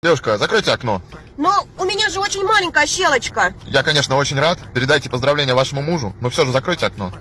Девушка, закройте окно. Но у меня же очень маленькая щелочка. Я, конечно, очень рад. Передайте поздравления вашему мужу, но все же закройте окно.